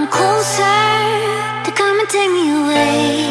Come closer to come and take me away.